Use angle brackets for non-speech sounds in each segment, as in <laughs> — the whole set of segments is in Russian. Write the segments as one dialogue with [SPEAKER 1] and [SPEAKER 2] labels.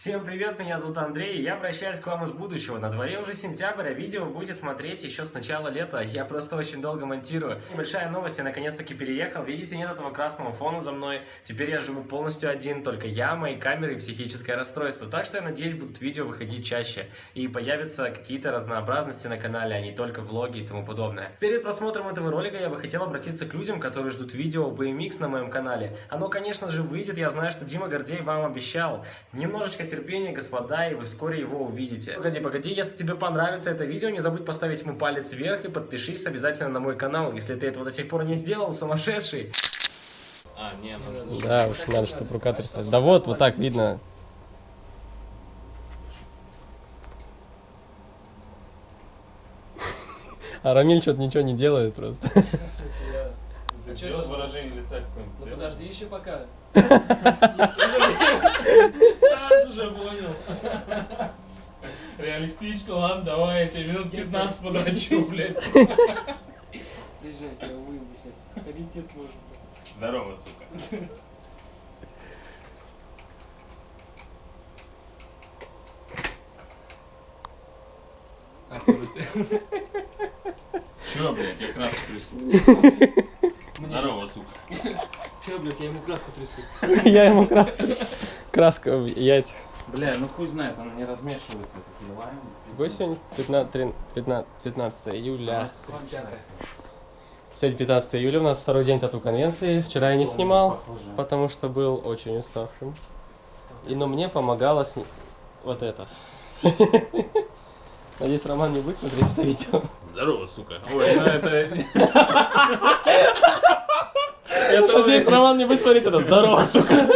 [SPEAKER 1] Всем привет, меня зовут Андрей, я обращаюсь к вам из будущего. На дворе уже сентябрь, а видео будете смотреть еще с начала лета. Я просто очень долго монтирую. Небольшая новость, я наконец-таки переехал. Видите, нет этого красного фона за мной. Теперь я живу полностью один, только я, мои камеры и психическое расстройство. Так что я надеюсь, будут видео выходить чаще. И появятся какие-то разнообразности на канале, а не только влоги и тому подобное. Перед просмотром этого ролика я бы хотел обратиться к людям, которые ждут видео BMX на моем канале. Оно, конечно же, выйдет, я знаю, что Дима Гордей вам обещал. Немножечко терпения, господа, и вы вскоре его увидите. Погоди, погоди, если тебе понравится это видео, не забудь поставить ему палец вверх и подпишись обязательно на мой канал, если ты этого до сих пор не сделал, сумасшедший.
[SPEAKER 2] А, не, нужно...
[SPEAKER 1] Да уж, надо, чтобы рука тряслась. Да вот, вот так видно. <laughs> А Рамиль что-то ничего не делает просто.
[SPEAKER 3] В смысле, я...
[SPEAKER 2] Ты
[SPEAKER 3] А это?
[SPEAKER 2] выражение лица какое-нибудь?
[SPEAKER 3] Ну
[SPEAKER 2] сделал?
[SPEAKER 3] подожди еще пока. <laughs>
[SPEAKER 2] Сразу же понял. Реалистично, ладно, давай, я тебе минут 15 подрачу, <laughs> блядь.
[SPEAKER 3] Приезжай, я выйду сейчас. Ходить не сможешь.
[SPEAKER 2] Здорово, сука. Чё, блядь, я краску трясу. Здорово, сука.
[SPEAKER 3] Че, блядь, я ему краску трясу.
[SPEAKER 1] Я ему краску... Краска в яйцах.
[SPEAKER 2] Бля, ну хуй знает, она не размешивается, это переливаем.
[SPEAKER 1] Какой сегодня? 15, 13, 15, 15 июля. Сегодня 15 июля, у нас второй день тату-конвенции. Вчера я не снимал,
[SPEAKER 2] Похоже.
[SPEAKER 1] потому что был очень уставшим. И, но мне помогало сни... вот это. <laughs> Надеюсь, Роман не будет смотреть это видео.
[SPEAKER 2] Здорово, сука. Ой, ну это... <laughs> Это
[SPEAKER 1] Надеюсь, Роман не будет смотреть это. Здорово, сука.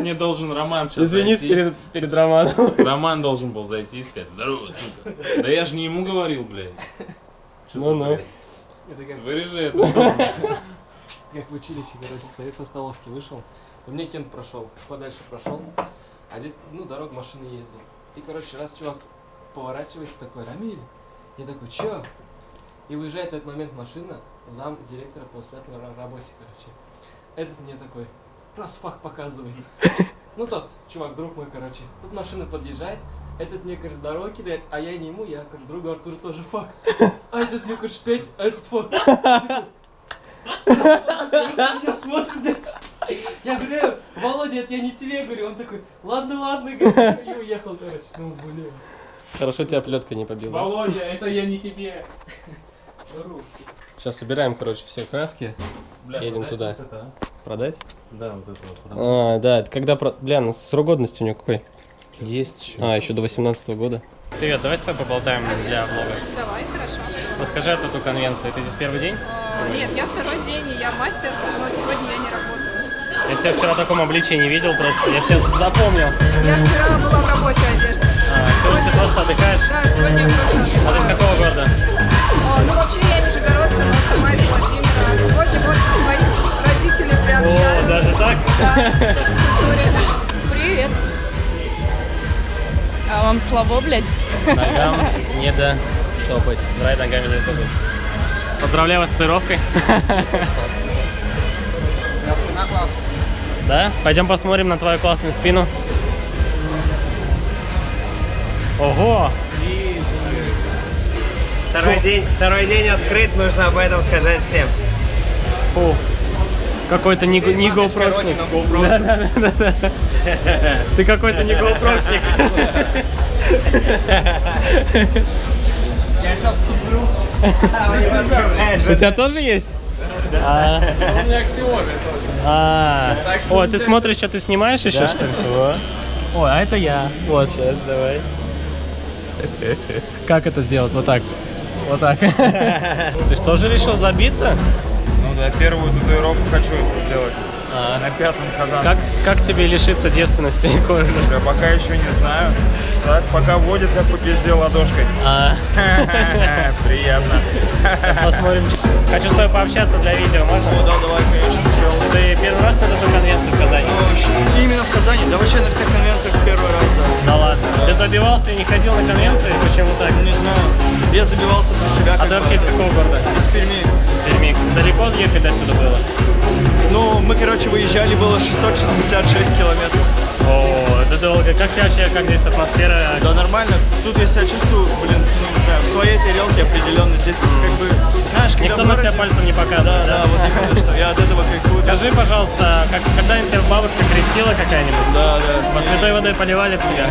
[SPEAKER 2] не должен Роман сейчас
[SPEAKER 1] Извинись перед, перед Романом.
[SPEAKER 2] Роман должен был зайти и сказать, здорово, сука. Да я же не ему говорил, блядь. Что за
[SPEAKER 1] Ну-ну.
[SPEAKER 3] как,
[SPEAKER 2] Вырежи это.
[SPEAKER 3] как в училище, короче, стою со столовки, вышел. У меня кент прошел, подальше прошел. А здесь, ну, дорога машины ездит. И, короче, раз чувак поворачивается такой, Рамиль. Я такой, чё? И выезжает в этот момент машина, зам директора по ра- работе, короче. Этот мне такой, раз факт показывает. <laughs> Ну тот, чувак, друг мой, короче. Тут машина подъезжает, этот мне, короче, с дороги кидает, а я не ему, я, короче, другу Артуру тоже факт. <laughs> А этот мне, короче, пять, а этот. <laughs> Просто меня смотрит. Я говорю, «Э, Володя, это я не тебе говорю. Он такой, ладно, ладно, и уехал, короче. Ну, блин.
[SPEAKER 1] Хорошо, тебя плетка не побила.
[SPEAKER 2] Володя, это я не тебе.
[SPEAKER 3] Здорово.
[SPEAKER 1] Сейчас собираем, короче, все краски.
[SPEAKER 2] Бля,
[SPEAKER 1] Едем туда.
[SPEAKER 2] вот это, а?
[SPEAKER 1] Продать?
[SPEAKER 2] Да, вот это вот.
[SPEAKER 1] А, да, это когда... Про... Бля, ну, срок годности у него какой?
[SPEAKER 2] Есть еще.
[SPEAKER 1] А, еще до 18 года. Привет, давай с тобой поболтаем для влога.
[SPEAKER 4] Давай, хорошо.
[SPEAKER 1] Расскажи о тату-конвенции. Ты здесь первый день?
[SPEAKER 4] А, Нет, я второй день, и я мастер, но сегодня я не работаю.
[SPEAKER 1] Я тебя вчера в таком обличии не видел просто. Я тебя запомнил.
[SPEAKER 4] Я вчера была в рабочей одежде.
[SPEAKER 1] А, сегодня ты просто отдыхаешь?
[SPEAKER 4] Да, сегодня я просто
[SPEAKER 1] А ты
[SPEAKER 4] отдыхаю.
[SPEAKER 1] какого города?
[SPEAKER 4] О, ну вообще Привет.
[SPEAKER 5] А вам слабо, блядь?
[SPEAKER 1] Ногам не до топать. Давай ногами дай топать. Поздравляю вас с татуировкой. Да? Пойдем посмотрим на твою классную спину. Ого!
[SPEAKER 6] Второй день, второй день открыт, нужно об этом сказать всем.
[SPEAKER 1] Фу. Какой-то не, не GoPro-шник. Да, да, да, да, да. Ты какой-то не GoPro-шник.
[SPEAKER 6] Я сейчас ступлю.
[SPEAKER 1] У тебя тоже есть? А,
[SPEAKER 3] У меня аксиоме
[SPEAKER 1] а. О, ты смотришь, что ты снимаешь еще, что ли? О, а это я. Вот. Сейчас, давай. Как это сделать? Вот так. Вот так. <laughs> Ты что же решил забиться?
[SPEAKER 7] Да, первую татуировку хочу сделать.
[SPEAKER 1] А,
[SPEAKER 7] На пятом казанском.
[SPEAKER 1] как, как тебе лишиться девственности <laughs> кожи?
[SPEAKER 7] Я пока еще не знаю. Так, пока водит, как по пизде ладошкой.
[SPEAKER 1] А, <laughs>
[SPEAKER 7] Приятно.
[SPEAKER 1] Посмотрим. Хочу с тобой пообщаться для видео, можно?
[SPEAKER 8] Ну да, давай, конечно, чел.
[SPEAKER 1] Ты первый раз на эту конвенцию в Казани?
[SPEAKER 8] Ну, Именно в Казани, да вообще на всех конвенциях первый раз, да.
[SPEAKER 1] Да ладно. Ты забивался и не ходил на конвенции? Почему так?
[SPEAKER 8] Не знаю, я забивался для себя.
[SPEAKER 1] А ты вообще из какого города?
[SPEAKER 8] Из Перми.
[SPEAKER 1] Перми. Далеко ехать до сюда было?
[SPEAKER 8] Ну, мы, короче, выезжали, было 666 километров.
[SPEAKER 1] Долго. Как тебе вообще, как здесь атмосфера?
[SPEAKER 8] Да нормально. Тут я себя чувствую, блин, ну не знаю, в своей тарелке определенно. Здесь как бы, знаешь, когда
[SPEAKER 1] Никто
[SPEAKER 8] в
[SPEAKER 1] на
[SPEAKER 8] городе-
[SPEAKER 1] тебя пальцем не
[SPEAKER 8] Да,
[SPEAKER 1] показывает,
[SPEAKER 8] да, вот именно, что я от этого кайфую.
[SPEAKER 1] Скажи, пожалуйста, как, когда-нибудь тебя бабушка крестила какая-нибудь?
[SPEAKER 8] Да, да.
[SPEAKER 1] Под святой водой поливали тебя?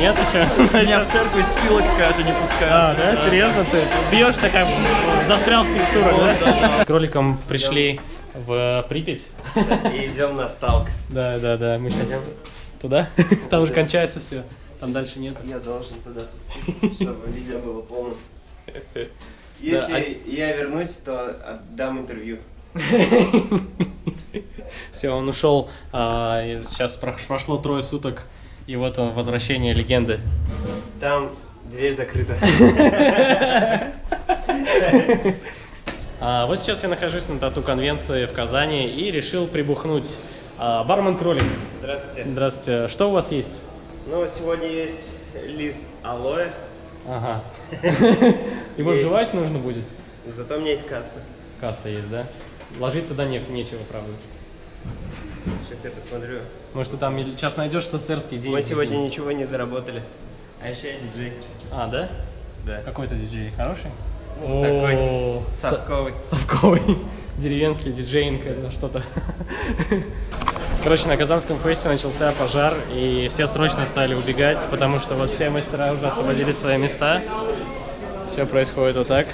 [SPEAKER 1] Нет еще?
[SPEAKER 8] Меня в церковь сила какая-то не пускает.
[SPEAKER 1] А, да? Серьезно? Ты бьешься как застрял в текстурах, да? С кроликом пришли в Припять.
[SPEAKER 6] И идем на сталк.
[SPEAKER 1] Да, да, да. Мы сейчас туда. <laughs> Там уже кончается все. Там дальше нет.
[SPEAKER 6] Я должен туда спуститься, чтобы видео было полным. <laughs> Если я вернусь, то отдам интервью. <laughs>
[SPEAKER 1] Все, он ушел. а, сейчас про- прошло трое суток. И вот он, возвращение легенды.
[SPEAKER 6] Там дверь закрыта.
[SPEAKER 1] А, вот сейчас я нахожусь на тату-конвенции в Казани и решил прибухнуть. А, бармен Кролик.
[SPEAKER 6] Здравствуйте.
[SPEAKER 1] Здравствуйте. Что у вас есть?
[SPEAKER 6] Ну, сегодня есть лист алоэ,
[SPEAKER 1] Ага. <laughs> Его
[SPEAKER 6] Есть.
[SPEAKER 1] жевать нужно будет?
[SPEAKER 6] зато у меня есть касса.
[SPEAKER 1] Касса есть, да? Ложить туда не, нечего, правда.
[SPEAKER 6] Сейчас я посмотрю.
[SPEAKER 1] Может, ты там сейчас найдешь СССРские деньги.
[SPEAKER 6] Мы сегодня
[SPEAKER 1] какие-нибудь.
[SPEAKER 6] ничего не заработали. А еще я диджей.
[SPEAKER 1] А, да?
[SPEAKER 6] Да.
[SPEAKER 1] Какой то диджей? Хороший?
[SPEAKER 6] Ну, такой Совковый.
[SPEAKER 1] Совковый. <laughs> Деревенский диджейнг, что-то. <laughs> Короче, на Казанском фесте начался пожар, и все срочно стали убегать, потому что вот все мастера уже освободили свои места. Все происходит вот так.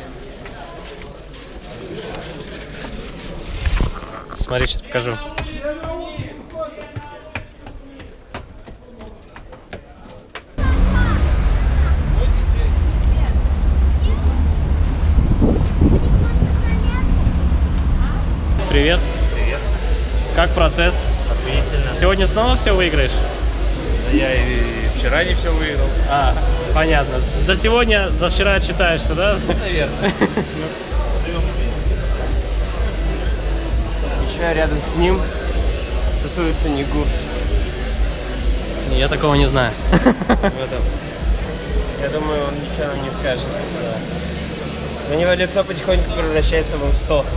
[SPEAKER 1] Смотри, сейчас покажу. Привет. Привет. Как процесс?
[SPEAKER 7] Охуительно.
[SPEAKER 1] Сегодня снова все выиграешь?
[SPEAKER 7] Я и вчера не все выиграл.
[SPEAKER 1] А, понятно. За сегодня, за вчера отчитаешься, да?
[SPEAKER 7] Наверное. <laughs>
[SPEAKER 6] Еще рядом с ним тусуется Нигу.
[SPEAKER 1] Я такого не знаю. <laughs>
[SPEAKER 6] Я думаю, он ничего нам не скажет. У него лицо потихоньку превращается в 100. <laughs>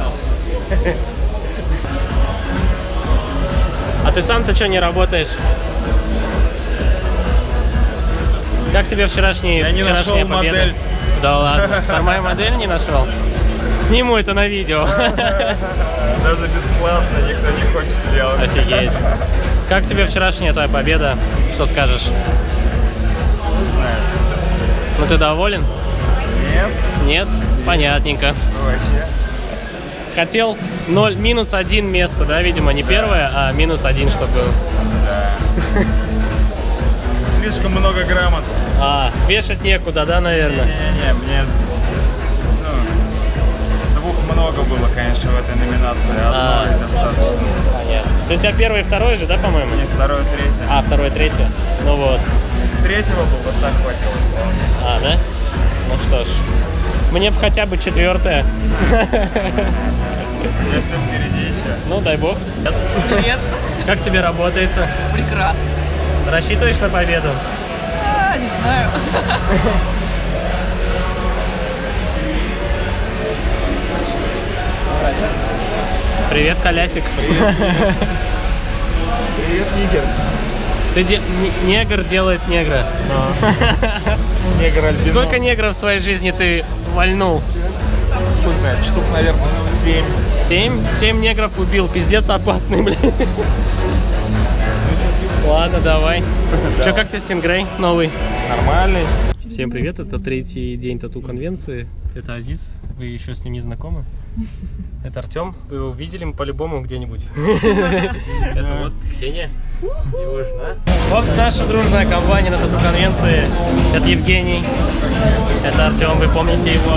[SPEAKER 1] А ты сам-то что не работаешь? Как тебе вчерашний,
[SPEAKER 7] Я не
[SPEAKER 1] вчерашняя
[SPEAKER 7] нашел
[SPEAKER 1] победа?
[SPEAKER 7] модель.
[SPEAKER 1] Да ладно, сама модель не нашел? Сниму это на видео. <laughs>
[SPEAKER 7] Даже бесплатно никто не хочет делать.
[SPEAKER 1] Офигеть. Как тебе вчерашняя твоя победа? Что скажешь? Ну ты доволен?
[SPEAKER 7] Нет,
[SPEAKER 1] Нет? Понятненько.
[SPEAKER 7] вообще.
[SPEAKER 1] Хотел 0, минус один место, да, видимо, не первое, а минус один, чтобы был.
[SPEAKER 7] Слишком много грамот.
[SPEAKER 1] А, вешать некуда, да, наверное?
[SPEAKER 7] Не-не-не, мне ну, двух много было, конечно, в этой номинации.
[SPEAKER 1] А.
[SPEAKER 7] Одной достаточно.
[SPEAKER 1] Понятно. Ты у тебя первый и второй же, да, по-моему?
[SPEAKER 7] Не второе, третье.
[SPEAKER 1] А, второй, третий. Ну вот.
[SPEAKER 7] Третьего бы вот так хватило.
[SPEAKER 1] А, да? Ну что ж. Мне бы хотя бы четвертое.
[SPEAKER 7] Я все впереди еще.
[SPEAKER 1] Ну, дай бог.
[SPEAKER 4] Привет.
[SPEAKER 1] Как тебе работается?
[SPEAKER 4] Прекрасно.
[SPEAKER 1] Рассчитываешь на победу?
[SPEAKER 4] А, не знаю.
[SPEAKER 1] Привет, Колясик.
[SPEAKER 7] Привет, Нигер.
[SPEAKER 1] Ты де- не- негр делает негра. <laughs>
[SPEAKER 7] Негр альбинос.
[SPEAKER 1] Сколько негров в своей жизни ты вальнул?
[SPEAKER 7] Хуй знает, штук, наверное, семь.
[SPEAKER 1] Семь? Семь негров убил. Пиздец опасный, <laughs> блин. Ладно, давай. <laughs> Че, как тебе Стингрей новый?
[SPEAKER 7] Нормальный.
[SPEAKER 1] Всем привет, это третий день тату-конвенции. Это Азиз, вы еще с ним не знакомы. Это Артем, вы его видели по-любому где-нибудь. <laughs> Это вот Ксения, его жена. Вот наша дружная компания на тату-конвенции. Это Евгений, это Артем, вы помните его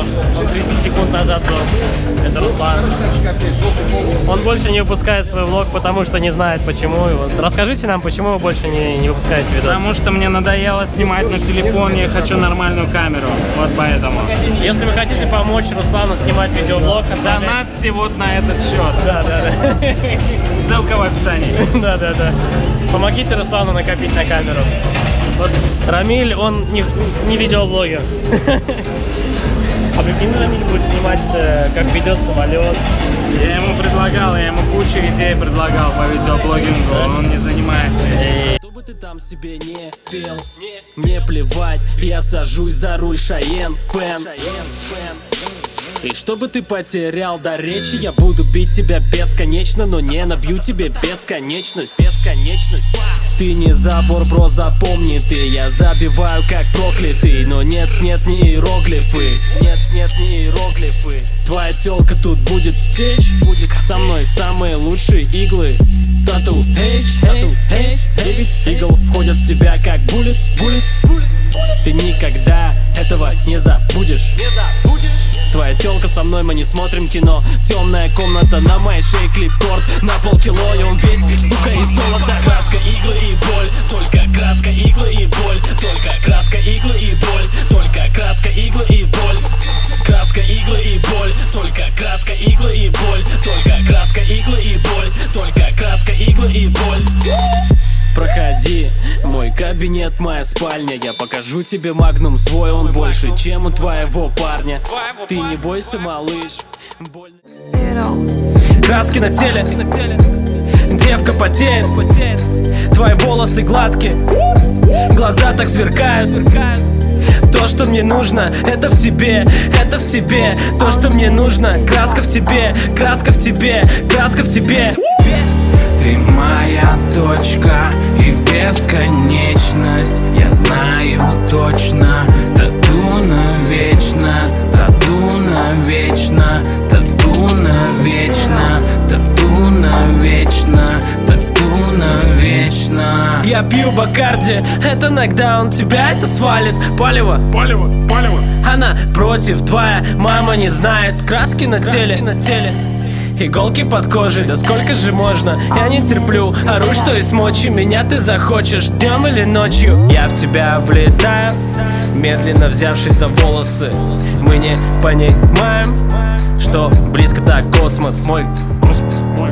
[SPEAKER 1] 30 секунд назад был. Это Руслан. Он больше не выпускает свой влог, потому что не знает почему. Вот Расскажите нам, почему вы больше не, не выпускаете видос.
[SPEAKER 5] Потому что мне надоело снимать на телефоне, я хочу нормальную камеру. Вот поэтому.
[SPEAKER 1] Если вы хотите помочь Руслану снимать видеоблог, отправляйте-
[SPEAKER 5] Донатьте вот на этот счет.
[SPEAKER 1] Да, да, да. <laughs>
[SPEAKER 5] Ссылка в описании. <laughs>
[SPEAKER 1] Да, да, да. Помогите Руслану накопить на камеру. Вот Рамиль, он не, не видеоблогер. <laughs> А
[SPEAKER 9] Прикинь, Рамиль будет снимать, э, как ведет самолет.
[SPEAKER 5] Я ему предлагал, я ему кучу идей предлагал по видеоблогингу, он не занимается.
[SPEAKER 1] Бы ты там себе не пел, мне плевать, я сажусь за руль Шаен Пен. И чтобы ты потерял до речи, я буду бить тебя бесконечно, но не набью тебе бесконечность. Бесконечность. Ты не забор, бро, запомни ты. Я забиваю как проклятый Но нет, нет, не иероглифы. Нет, нет, не иероглифы. Твоя телка тут будет течь. Будет со мной самые лучшие иглы. Тату H, тату H Девять игл входят в тебя как буллет, буллет, буллет Ты никогда этого не забудешь. Не забудешь. Твоя телка со мной, мы не смотрим кино. Темная комната, на моей шее клипкорд На полкило, и он весь, сука, и золото Краска, иглы и боль Только краска, иглы и боль Только краска, иглы и боль Только краска, иглы и боль. Краска, иглы и боль Только краска, иглы и боль Только краска, иглы и боль Только краска, иглы и боль Проходи, мой кабинет, моя спальня. Я покажу тебе магнум свой, он больше, чем у твоего парня. Ты не бойся, малыш. Краски на теле, девка потеет. Твои волосы гладкие, глаза так сверкают. То, что мне нужно, это в тебе, это в тебе. То, что мне нужно, краска в тебе, краска в тебе, краска в тебе
[SPEAKER 2] Ты моя точка и бесконечность. Я знаю точно, тату навечно Тату навечно, тату навечно Тату навечно, тату навечно.
[SPEAKER 1] Я пью Бакарди, это нокдаун, тебя это свалит. Палево, палево, палево. Она против, твоя мама не знает. Краски на теле, на теле Иголки под кожей, да сколько же можно? Я не терплю, ору, что из мочи. Меня ты захочешь днем или ночью? Я в тебя влетаю Медленно взявшись за волосы. Мы не понимаем Что близко так космос. Мой
[SPEAKER 5] Космос, мой